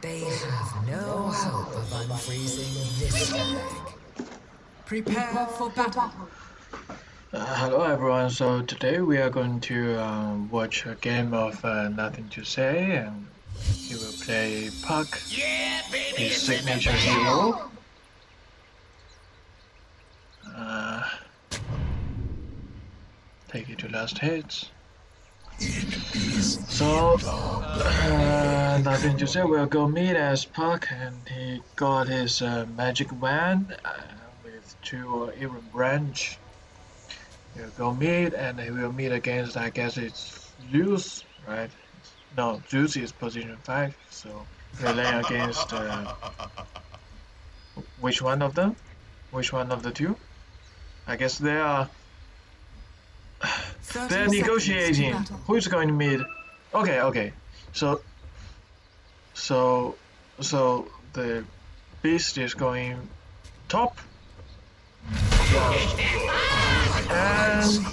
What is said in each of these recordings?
They have no hope of unfreezing this bag. Prepare for battle. Uh, hello everyone, so today we are going to um, watch a game of uh, Nothing to Say and he will play Puck, Yeah, baby, his signature hero. Uh, take it to last hits. So, uh, nothing to say, we'll go meet as Puck and he got his uh, magic wand uh, with two uh, Iron Branch. We'll go meet and he will meet against, I guess it's Zeus, right? No, Zeus is position 5, so we're playing against uh, which one of them? Which one of the two? I guess they are they're negotiating. Who's going to meet? Okay, okay. So, so, so the beast is going top, and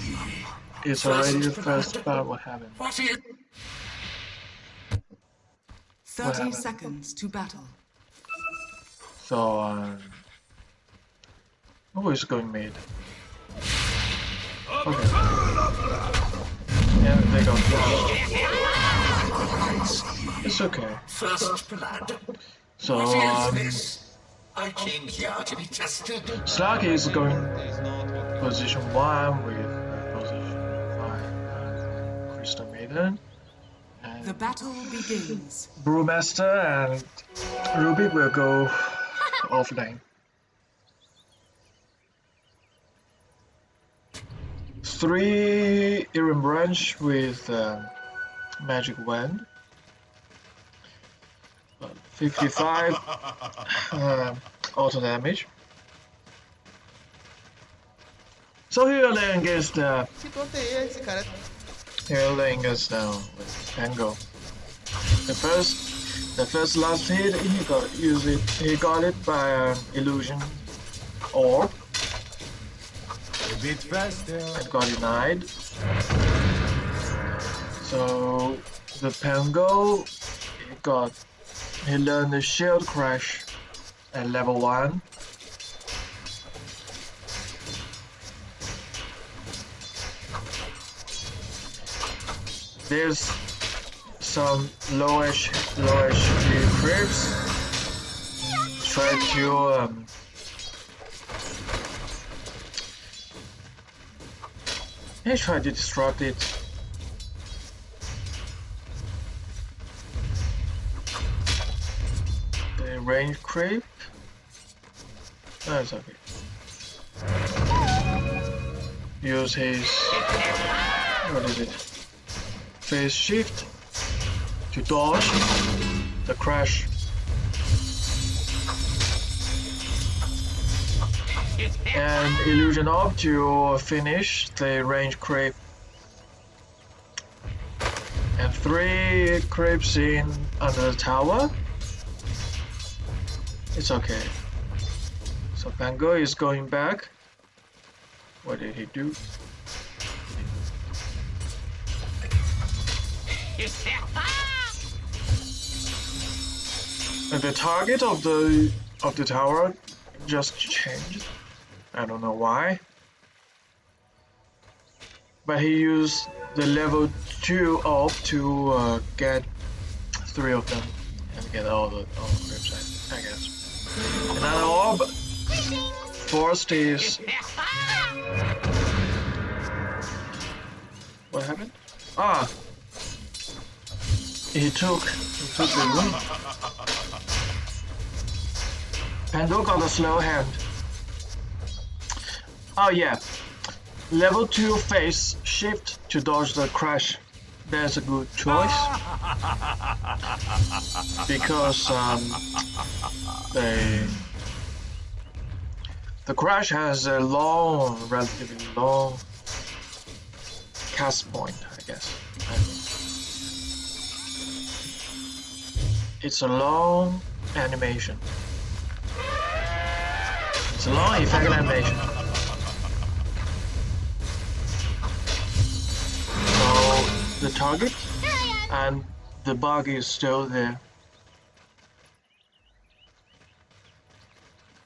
it's already the first part. What happened? What is 30 seconds to battle. So, um, who is going mid? Okay. Yeah, they go first. It's okay. first blood? So, What is um, this? I came here to be tested. Slark is going position 1 with position 5 uh, Crystal Maiden. The battle begins. Brewmaster and Rubick will go offline. Three Iron Branch with um, Magic Wand. Uh, 55 uh, auto damage. So here lane against uh, Que conta é esse, cara? here lane against uh, with Tango. The first, the first last hit he got use it. He got it by an illusion orb. A bit faster. It got denied. So the Pango he got he learned the shield crash at level one. There's some lowish lowish creeps try to um, He tried to disrupt it. Range creep. That's okay. Use his what is it? Phase shift to dodge the crash. and illusion up to finish the range creep. And three creeps in under the tower. It's okay. So Pango is going back. What did he do? And the target of the of the tower just changed. I don't know why. But he used the level 2 orb to uh, get three of them and get all the, all the creeps, I, I guess. Another orb forced his... What happened? Ah! He took, he took the room. Pango got a slow hand. Oh yeah, level 2 phase shift to dodge the crash. That's a good choice. because um, the, the crash has a long, relatively long cast point, I guess. It's a long animation. It's a long effect animation. the target and the bug is still there.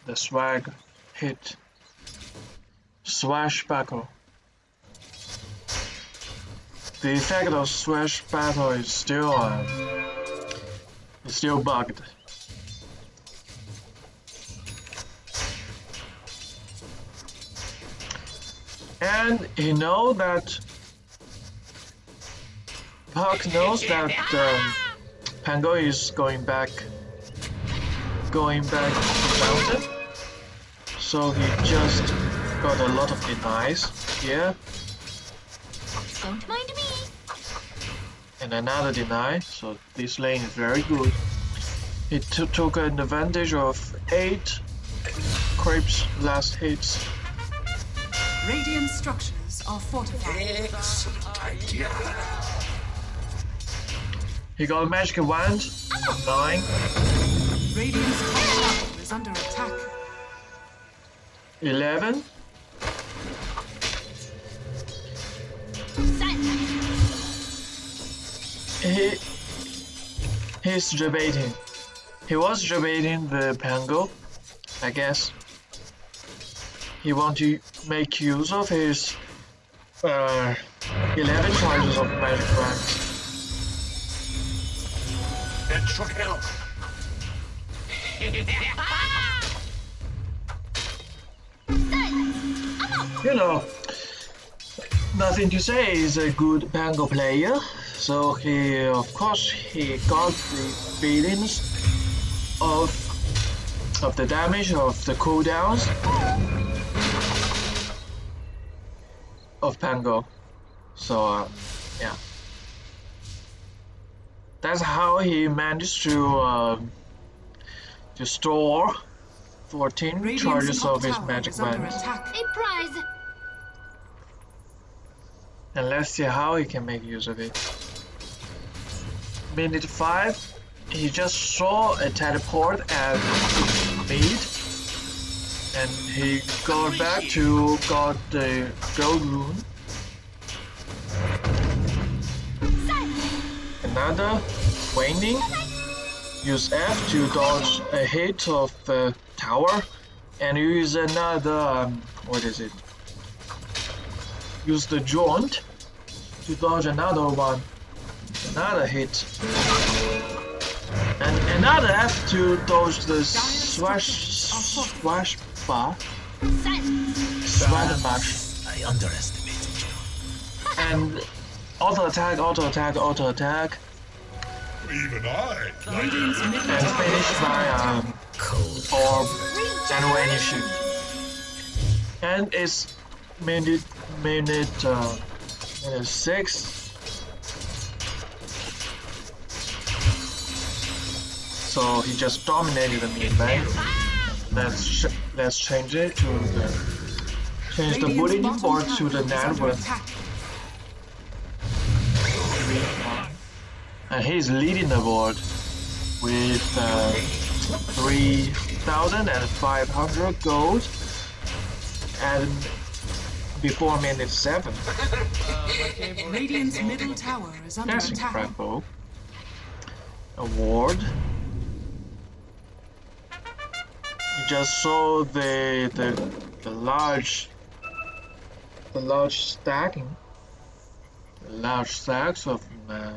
The swag hit. Swash. The effect of swash is still uh, still bugged. And you know that Puck knows that um, Pango is going back going back to the mountain. So he just got a lot of denies here Don't mind me. and another deny. So this lane is very good. He took an advantage of 8 creeps last hits. Radiant structures are fortified. Excellent idea. He got a magic wand of 9. Radiant's top is under attack. 11. He he's debating. He was debating the Pango, I guess. He want to make use of his uh, 11 charges of magic wand. Should help. You know, nothing to say. He's a good Pango player, so he, of course, he got the feelings of of the damage of the cooldowns of Pango. So, uh, yeah, that's how he managed to um, to store 14 Radiant's charges of his magic is wand. A prize. And let's see how he can make use of it. Minute 5, he just saw a teleport at mid. And he got back to got the gold rune. Another waning. Use F to dodge a hit of the tower. And use another, um, what is it? use the jaunt to dodge another one, another hit, and another F to dodge the swash swash bar, swash bash, I underestimated you. and auto attack, auto attack, auto attack, Even I. Radiant's middle and tower finish is by under um, attack. Cold. orb and when you. And it's minute minute uh, minute six. So he just dominated the mid lane. Let's ch let's change it to the change the Radiant's bulletin board to the net worth. And he's leading the board with uh, 3,500 gold and before minute 7. Radiant's middle tower is under That's attack. incredible. Award. You just saw the the the large the large stacking large stacks of uh,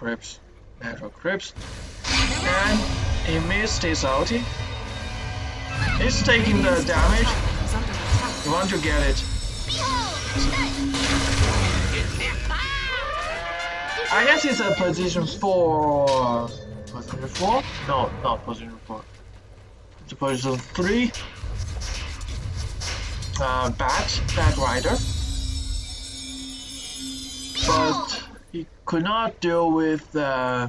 crypts natural crypts and he missed his ulti. He's taking the damage. You want to get it. I guess it's a position four. Position four? No, not position four. It's a position three. Uh, bat, bat rider. But could not deal with uh,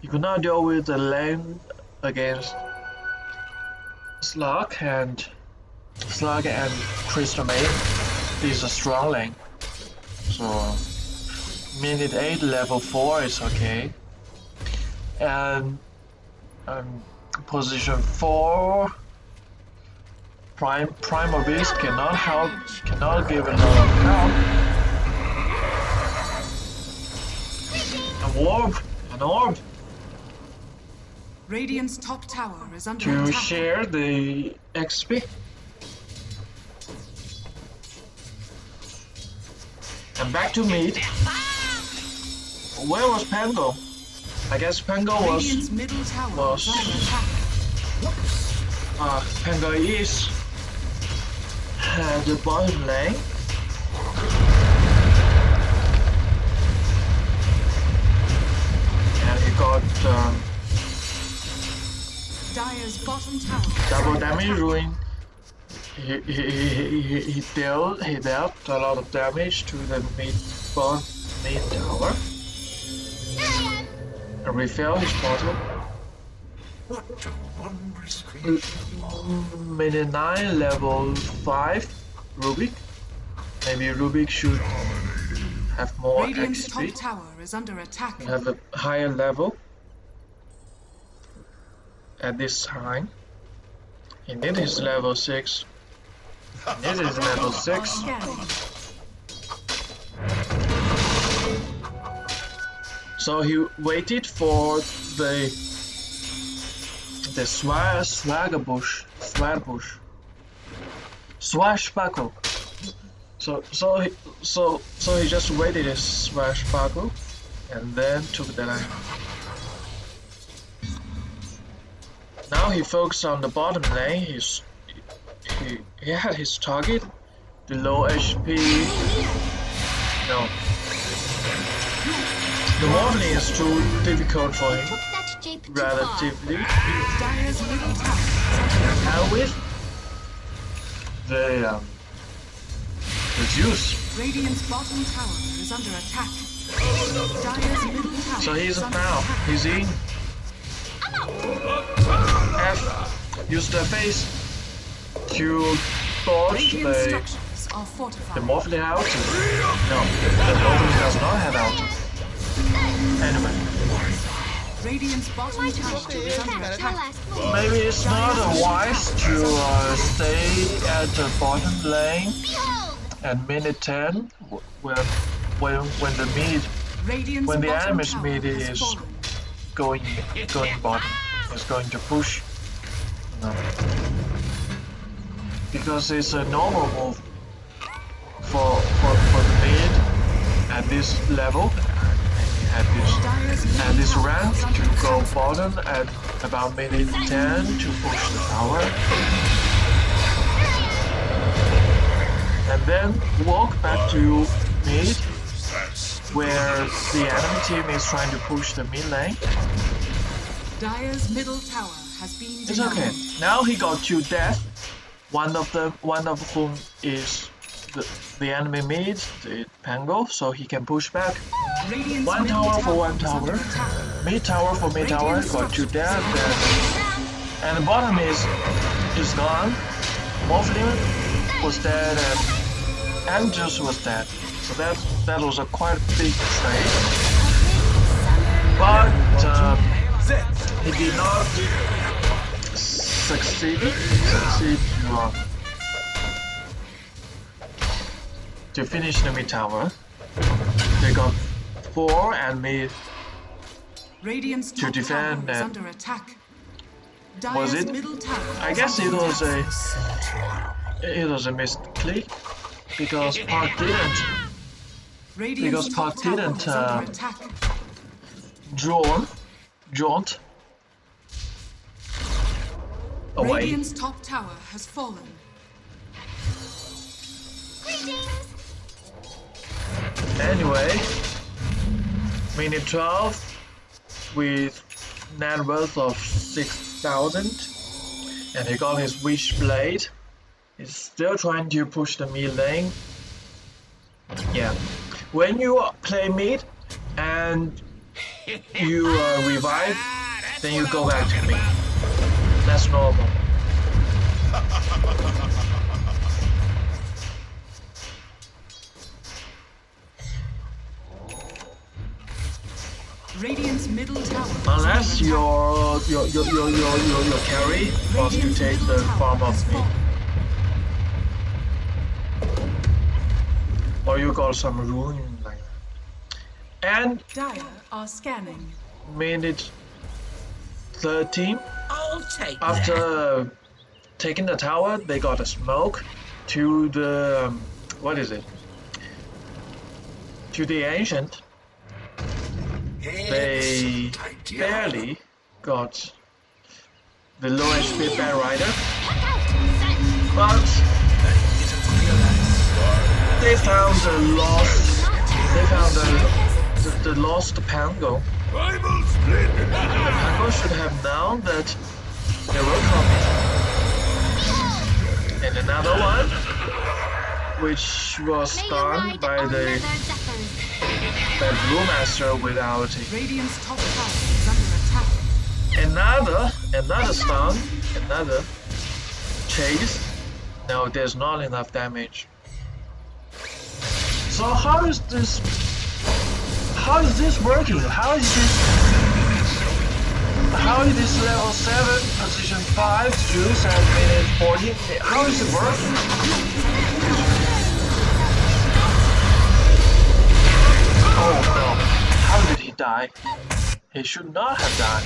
he could not deal with the lane against Slark and Slark and Crystal Maid. This is a strong lane. So minute 8 level 4 is okay and um, position 4 prime primal beast cannot help cannot give a lot of help orb an orb Radiant's top tower is under to attack. share the XP. And back to meat. Where was Pango? I guess Pango was Radiant's middle tower was- attack. uh, Pango is uh, the bottom lane. And he got um, Dire's bottom tower. double damage rune. He, he, he, he, he dealt he dealt a lot of damage to the mid bottom mid tower. And refill his bottle. What a wondrous creature. Minute 9 level 5 Rubick. Maybe Rubick should have more Radiant's top tower is under attack. Have a higher level at this time. He need his level 6. He need his level 6. So he waited for the the swag swaggerbush swagbush swashbuckle. So so he so so he just waited his swashbuckle and then took the line. Now he focused on the bottom lane. He's he he had his target, the low HP. No. The morning is too difficult for him, Took that jape too far. relatively. Dire's middle tower is under attack. And with the um, the Zeus. Radiant's bottom tower is under attack. Dire's middle tower So he's is under now. He's in. F. Use the phase to dodge Radiant the structures are the fortified. Morphling out. No, the Morphling does not have out. Anyway, Radiant's bottom tower is under attack. maybe it's not wise to uh, stay at the bottom lane At minute 10 when when when the mid Radiant's When the enemy's mid is- fallen. going going bottom is going to push. No. Because it's a normal move for for, for the mid at this level at this at this rank to go bottom at about minute 10 to push the tower and then walk back to mid where the enemy team is trying to push the mid lane Dire's middle tower has been It's okay. Now he got two death. One of them, one of whom is the, the enemy mid, the Pango, so he can push back. Radiant's One middle tower for one tower. attack. Mid tower for mid tower, got two death. And, and the bottom is is gone. Morphling was dead and Andrews was dead. So that that was a quite big trade. But um, he did not succeed succeed to, uh, to finish the mid tower. They got four and mid Radiant's To defend tower is that- under attack. Was it? middle tower I guess it was a it was a misclick because Puck didn't Radiant's because Puck didn't, uh, attack. draw jaunt away. Radiant's top tower has fallen. Anyway, minute 12 with net worth of 6000 and he got his Witch Blade. He's still trying to push the mid lane. Yeah, when you play mid and you uh, revive, then you go back to mid. That's normal. Radiant's middle tower Unless your your your your your your, your carry wants to take the farm of mid. Or you got some rune like that. And Dire are scanning. minute third team. I'll take that. After taking the tower, they got a smoke to the um, what is it? To the ancient. They barely got the lowest HP Batrider, Look out! Sun! but they found the lost. They found the the, the lost Pango. Bible split. The Pango should have known that they were coming. And another one, which was May you stunned by the nether zephyrs. by Brewmaster without it. Radiant's top tower is under attack. Another, another stun, another chase. No, there's not enough damage. So how is this? How is this working? How is this? How is this level seven, position five, Zeus at minute forty? How is it working? Oh no! How did he die? He should not have died.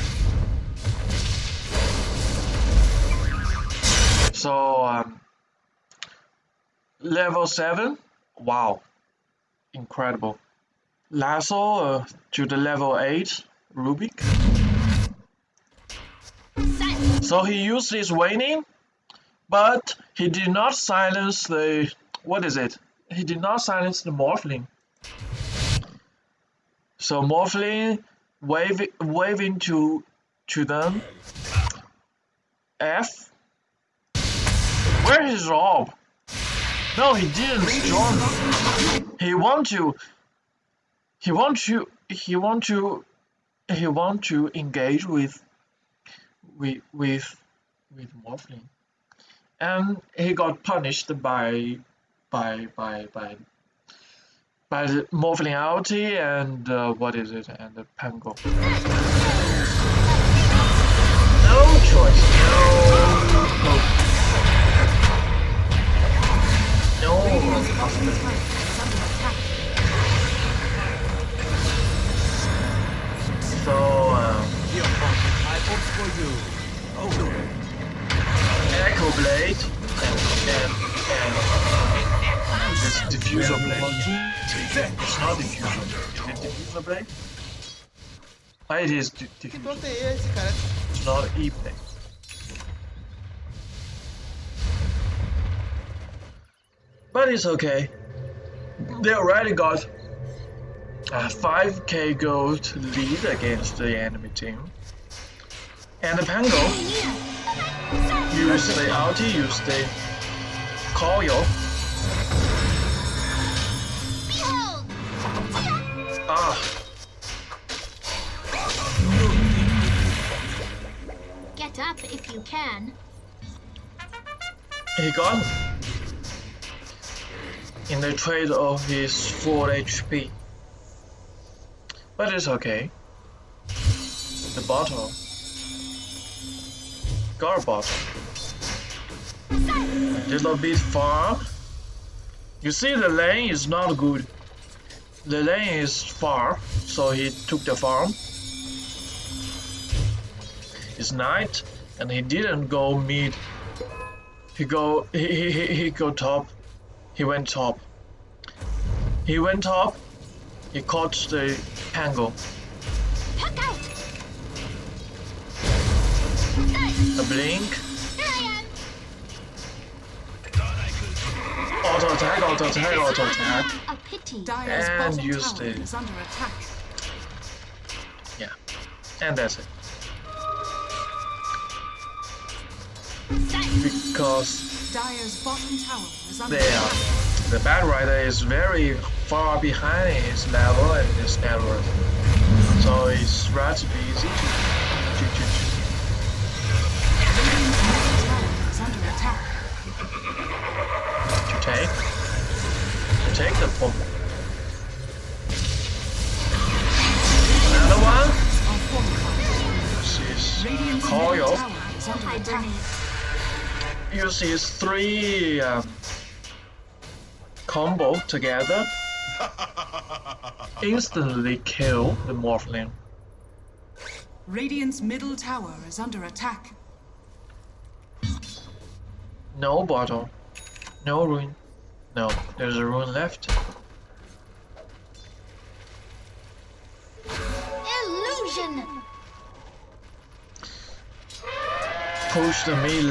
So, um, level 7, wow, incredible. Lasso uh, to the level 8, Rubick. So he used his waning, but he did not silence the, what is it? He did not silence the Morphling. So Morphling wave, waving to, to them. F. Where is Rob? No, he didn't join. He want to. He want to. He want to. He want to engage with. With with with Morphling, and he got punished by by by by by the Morphling and uh, what is it and the Pango. No choice. No. No. Radiant's bottom tower is under attack. So, um, Echo Blade and, and, and this Diffusal Blade. It's not Diffusal. Is it Diffusal Blade? Ah, it is di- Que Diffusal. tonto é esse, cara? It's not E But it's okay. They already got a 5k gold lead against the enemy team. And the Pango use the ulti, use the coil. Behold! Ah, Get up if you can. he got in the trade of his full HP. But it's okay. The bottle. Bottle. Little bit far. You see the lane is not good. The lane is far, so he took the farm. It's night, and he didn't go mid. He go he he, he go top. He went top. He went top. He caught the Pango. Puck out! A blink. Here I am! Auto attack, auto attack, auto attack. A pity. Dire's And use the- is under attack. Yeah. And that's it. Because Dire's bottom tower is under attack. the Batrider is very far behind his level and his net worth. So it's relatively easy to, Uses three um, combo together. Instantly kill the Morphling. Radiant's middle tower is under attack. No bottle. No rune. No, there's a rune left. Illusion! Push the mid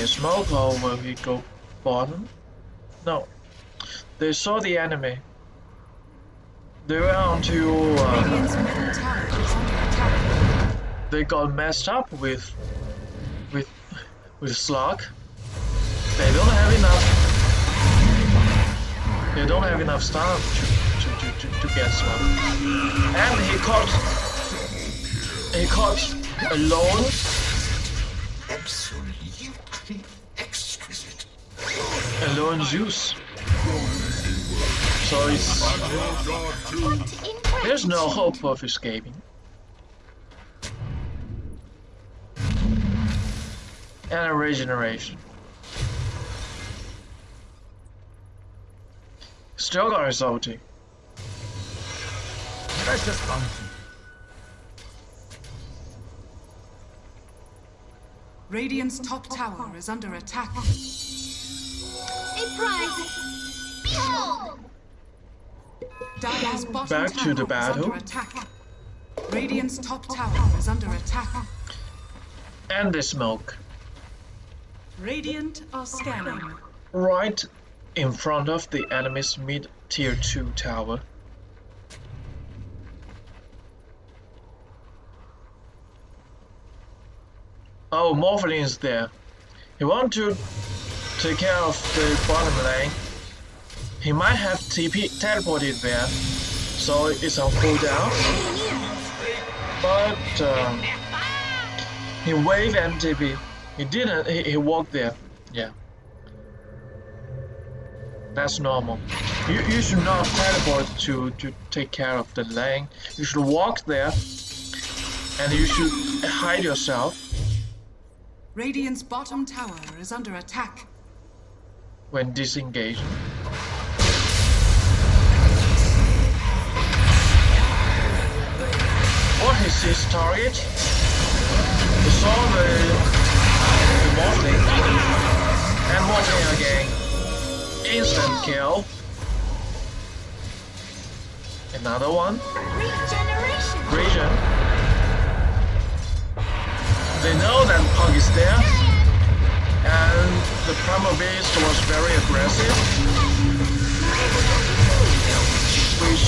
lane. With the smoke over, we go bottom. No, they saw the enemy. They went on to. Uh, Radiant's middle tower is under attack. they got messed up with with with Slark. They don't have enough. They don't have enough stuff to to, to, to, to get Slark. And he caught he caught alone. Alone Zeus. So it's there's no hope of escaping. And a regeneration. Still got his ulti. Precious bounty. Radiant's top tower is under attack. A prize! Behold! Dire's bottom Back to the battle. under attack. Radiant's top tower is under attack. And the smoke. Radiant are scanning. Right in front of the enemy's mid tier 2 tower. Oh, Morphling is there. He want to take care of the bottom lane. He might have TP teleported there, so it's on cooldown. But um, he wave and TP. He didn't. He, he walked there. Yeah. That's normal. You, you should not teleport to, to take care of the lane. You should walk there and you should hide yourself Radiant's bottom tower is under attack. When disengaged. What is his target? He saw the, the Morphling and Morphling again. Instant kill. Another one. Regeneration! Region. They know that Puck is there, and the Primal Beast was very aggressive, which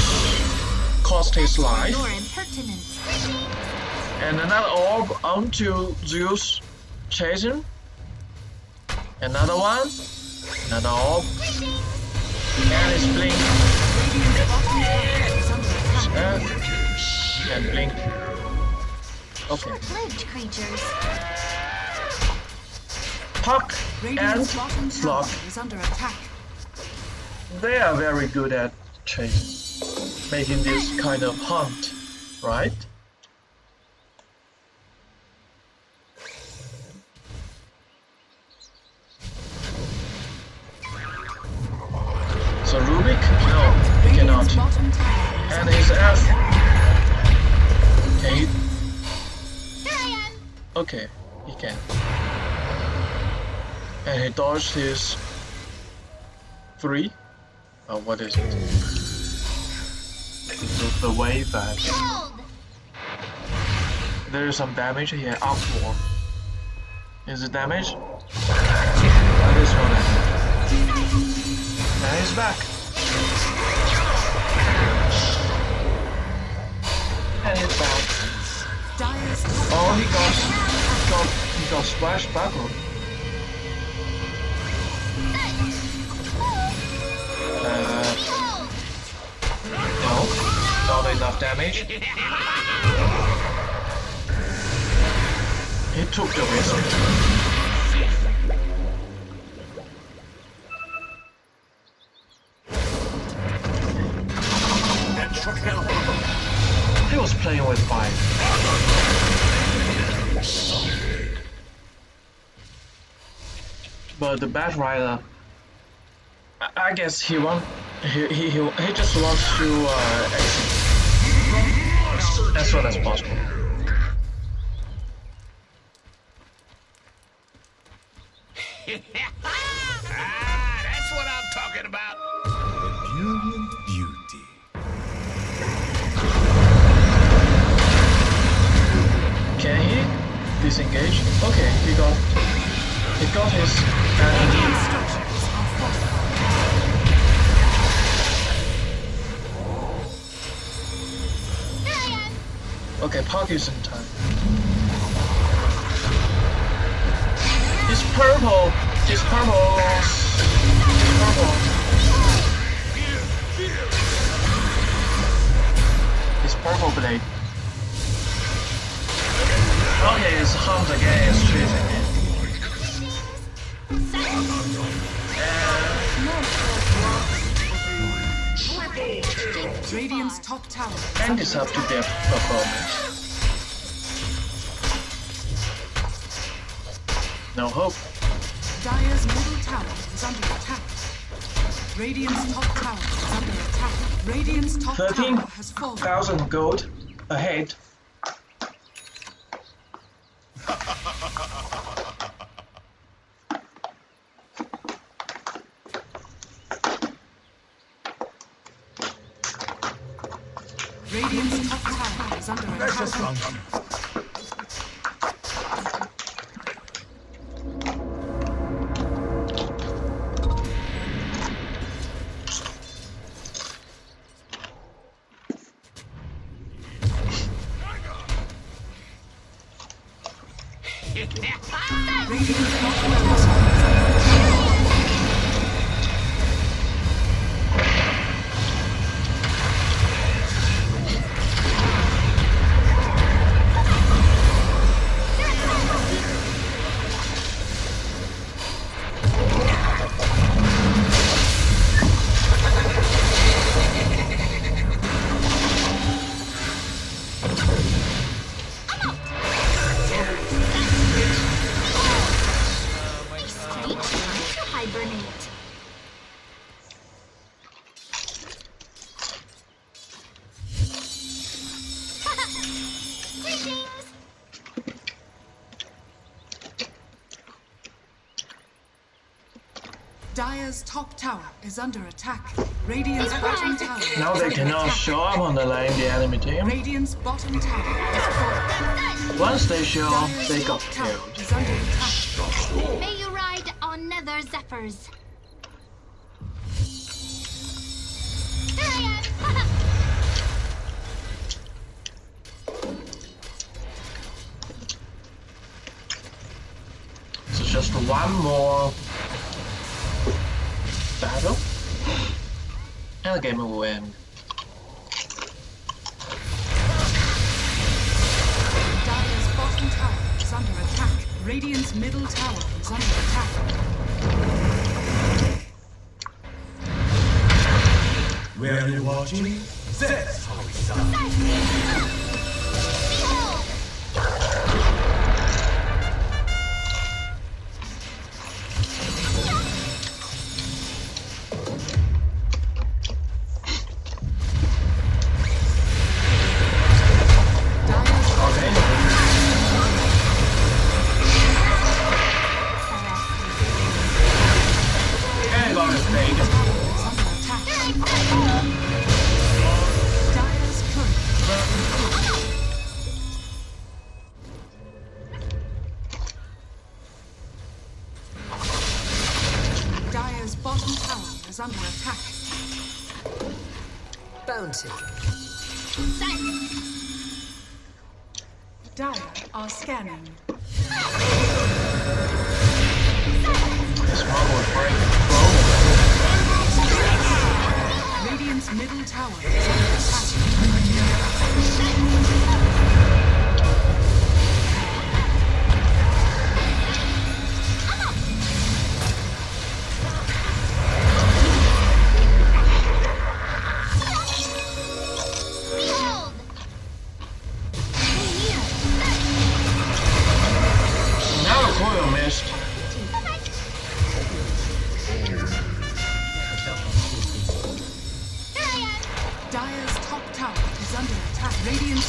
cost his life. And another orb onto Zeus, chasing. Another one, another orb, and it's blink, Radiant's bottom tower is under attack. uh, and blink. Okay. Puck and Radiant's bottom tower is under attack. They are very good at chasing, making this kind of hunt, right? So Rubick? No, he cannot. bottom tower And his attack. F. Can he? Here I am! Okay, he can. And he dodged his three. Oh, what is it? The, the wave that there is some damage here. Up four. Is it damage? That is no damage. And he's back. And he's back. Oh, he got, he got, he got splashed backward. Not enough damage. He took the should. He was playing with fire. But the Bat Rider, I, guess he want he, he he he just wants to uh. As soon as possible. Ah, that's what I'm talking about. Brilliant beauty. Can he disengage? Okay, he got he got his Radiant uh, okay Parkinson time. It's purple. It's purple. It's purple. It's purple blade. Okay, it's Hunt again. It's chasing me. Radiant's top tower is And it's up to their performance. No hope. Dire's middle tower is under attack. Radiant's top tower is under attack. Radiant's top Thirteen tower has fallen. thousand gold ahead. Ah! Show up on the enemy team. Radiant's bottom tower is. Once they show up, they got killed. is under attack. May you ride on nether zephyrs. Here I. So just one more battle, and the game will end. Dire's bottom tower is under attack. Radiant's middle tower is under attack. Were you watching? That's how it's done. Are scanning.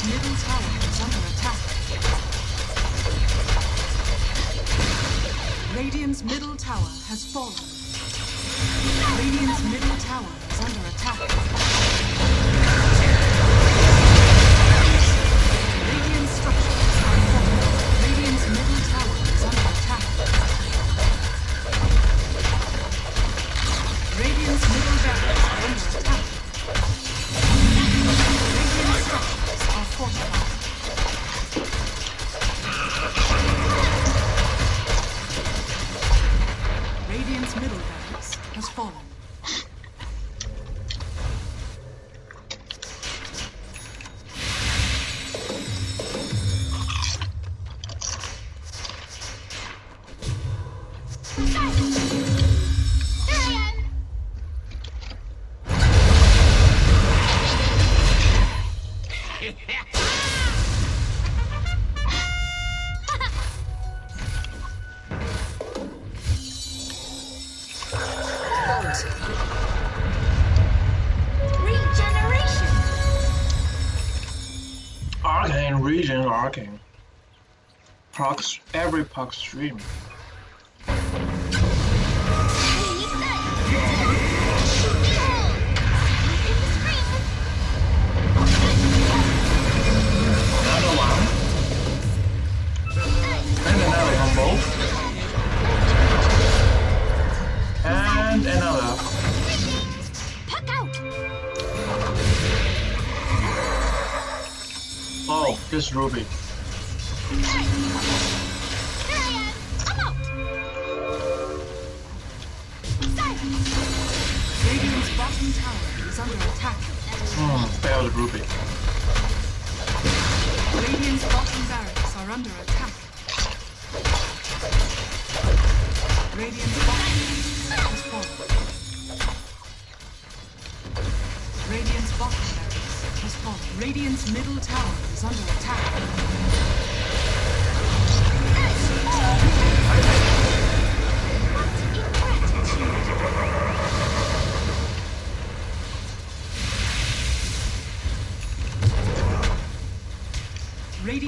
Middle tower is under attack. Radiant's middle tower has fallen. Proc stream. Another one. And another combo. And another. Puck out. Oh, this Rubick. Is under attack. Hmm, failed Rubick. Radiant's bottom barracks are under attack. Radiant's bottom has fallen. Radiant's bottom barracks has fallen. Radiant's middle tower is under attack.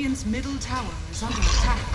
Radiant's middle tower is under attack.